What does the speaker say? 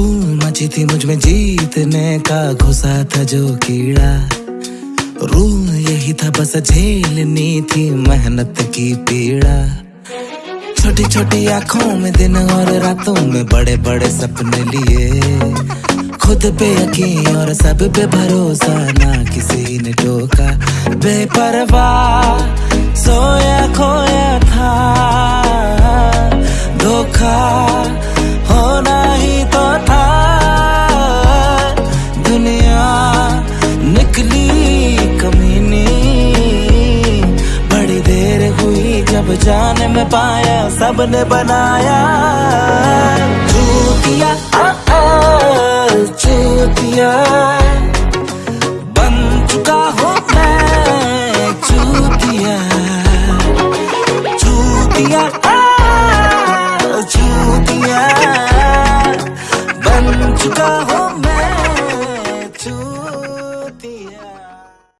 धूल मची थी मुझमें जीतने का घुसा था जो कीड़ा। रूल यही था बस झेलनी थी मेहनत की पीड़ा। छोटी छोटी आँखों में दिन और रातों में बड़े बड़े सपने लिए। खुद पे यकीन और सब पे भरोसा, ना किसी ने टोका। बेपरवाह सोया खोया था, धोखा सब जाने में पाया, सबने बनाया। चूतिया चूतिया। बन चुका हूँ मैं चूतिया। चूतिया चूतिया। बन चुका हूँ मैं चूतिया।